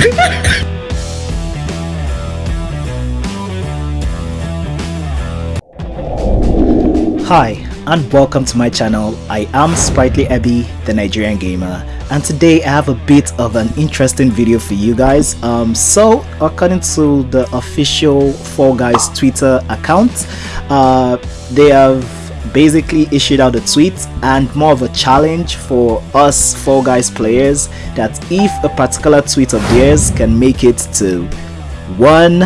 Hi and welcome to my channel. I am Sprightly Abby, the Nigerian gamer and today I have a bit of an interesting video for you guys. Um, so according to the official Fall Guys Twitter account, uh, they have basically issued out a tweet and more of a challenge for us Fall Guys players that if a particular tweet of theirs can make it to 1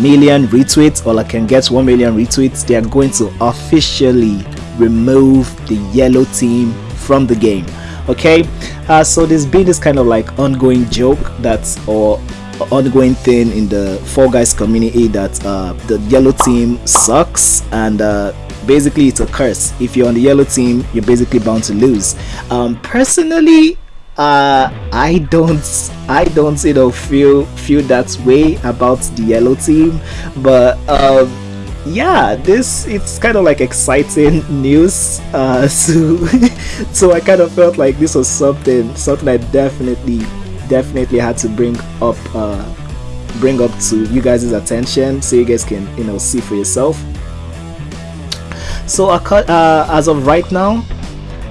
million retweets or like can get 1 million retweets they are going to officially remove the yellow team from the game. Okay? Uh, so there's been this kind of like ongoing joke that's or ongoing thing in the Fall Guys community that uh, the yellow team sucks and uh, basically it's a curse. If you're on the yellow team you're basically bound to lose. Um, personally uh, I don't I don't you know feel feel that way about the yellow team. But um, yeah this it's kind of like exciting news uh, so so I kind of felt like this was something something I definitely definitely had to bring up uh, bring up to you guys' attention so you guys can you know see for yourself so uh, as of right now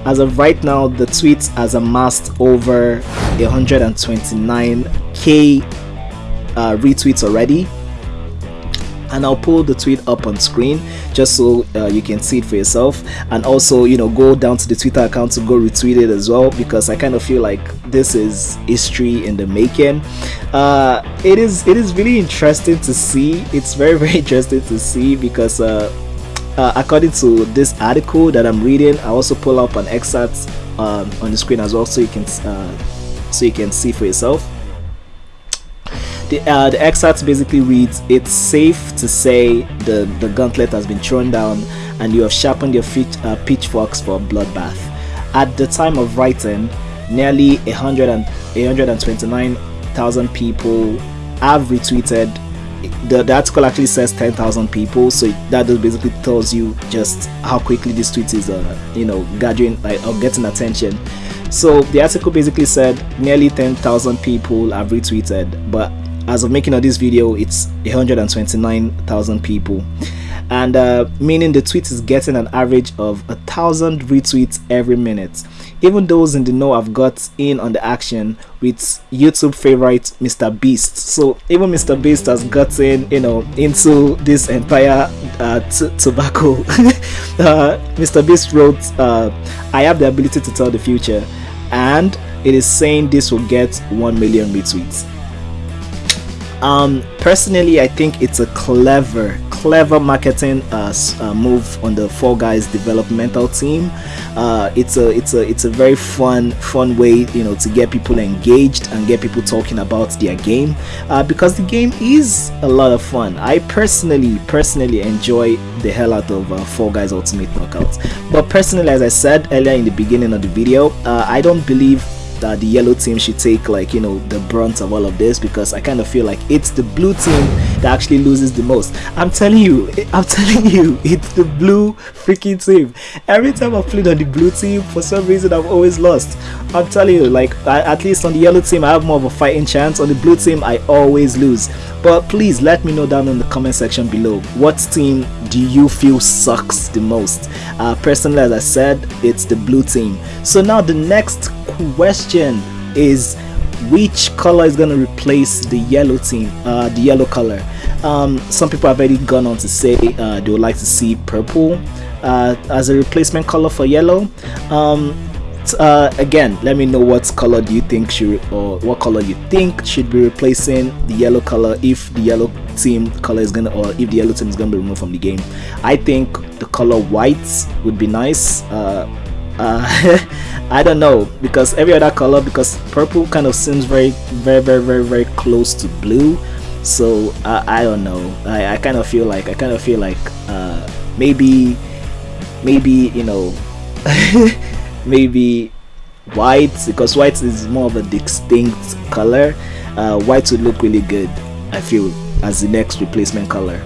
as of right now the tweet has amassed over 129k uh, retweets already. And I'll pull the tweet up on screen just so uh, you can see it for yourself. And also you know go down to the Twitter account to go retweet it as well because I kind of feel like this is history in the making. Uh, it is it is really interesting to see. It's very very interesting to see because uh, uh, according to this article that I'm reading, I also pull up an excerpt um, on the screen as well, so you can uh, so you can see for yourself. The, uh, the excerpt basically reads, "It's safe to say the the gauntlet has been thrown down, and you have sharpened your feet, uh, pitchforks for a bloodbath." At the time of writing, nearly 100 and 129,000 people have retweeted the, the article actually says 10,000 people so that just basically tells you just how quickly this tweet is uh, you know gathering like or getting attention. So the article basically said nearly 10,000 people have retweeted but as of making of this video it's 129,000 people and uh, meaning the tweet is getting an average of a thousand retweets every minute. Even those in the know have got in on the action with youtube favorite mr beast. So even mr beast has gotten you know into this entire uh, tobacco. Uh, mr beast wrote uh, i have the ability to tell the future and it is saying this will get 1 million retweets. Um personally i think it's a clever clever marketing uh, uh, move on the Fall Guys developmental team. Uh, it's a it's a it's a very fun fun way you know to get people engaged and get people talking about their game. Uh, because the game is a lot of fun. I personally personally enjoy the hell out of Fall Guys Ultimate Knockouts but personally as I said earlier in the beginning of the video I don't believe that the yellow team should take like you know the brunt of all of this because I kind of feel like it's the blue team that actually loses the most. I'm telling you, I'm telling you, it's the blue freaking team. Every time I've played on the blue team, for some reason I've always lost. I'm telling you, like at least on the yellow team I have more of a fighting chance. On the blue team I always lose. But please let me know down in the comment section below what team do you feel sucks the most. Uh, personally, as I said, it's the blue team. So now the next question is which color is going to replace the yellow team uh, the yellow color? Um, some people have already gone on to say uh, they would like to see purple uh, as a replacement color for yellow. Um, uh, again let me know what color do you think should or what color you think should be replacing the yellow color if the yellow team color is gonna or if the yellow team is gonna be removed from the game. I think the color white would be nice uh, uh, I don't know because every other color because purple kind of seems very very very very very close to blue. So I don't know. I, I kind of feel like I kind of feel like uh, maybe maybe you know maybe white because white is more of a distinct color. Uh, white would look really good I feel as the next replacement color.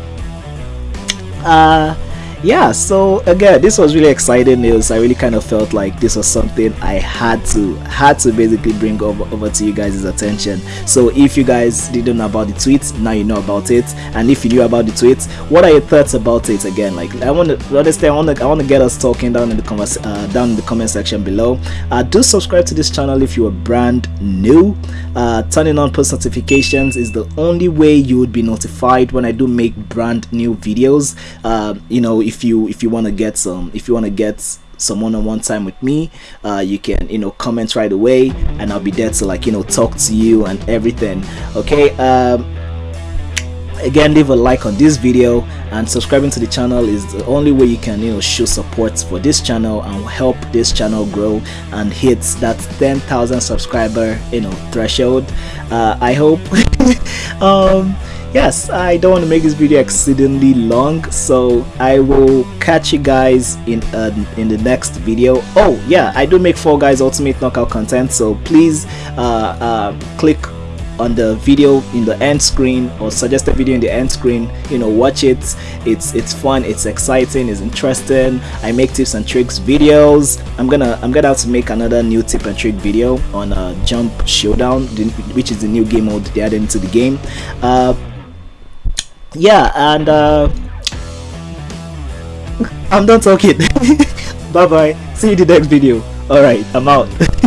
Uh yeah so again this was really exciting news. I really kind of felt like this was something i had to had to basically bring over, over to you guys' attention. So if you guys didn't know about the tweet now you know about it. And if you knew about the tweet what are your thoughts about it again? Like i want to understand i want to i want to get us talking down in the comments uh, down in the comment section below. Uh, do subscribe to this channel if you are brand new. Uh, turning on post notifications is the only way you would be notified when i do make brand new videos. Uh, you know if you if you want to get some if you want to get some one-on-one time with me uh, you can you know comment right away and I'll be there to like you know talk to you and everything. Okay um, again leave a like on this video and subscribing to the channel is the only way you can you know show support for this channel and help this channel grow and hit that 10,000 subscriber you know threshold. Uh, I hope. Um, yes i don't want to make this video exceedingly long so i will catch you guys in uh, in the next video. Oh yeah i do make Fall Guys ultimate knockout content so please uh, uh, click on the video in the end screen or suggested video in the end screen you know watch it. It's it's fun it's exciting it's interesting. I make tips and tricks videos. I'm gonna i'm gonna have to make another new tip and trick video on uh, jump showdown which is the new game mode they added into the game. Uh, yeah and uh i'm done talking. Bye bye see you in the next video. All right i'm out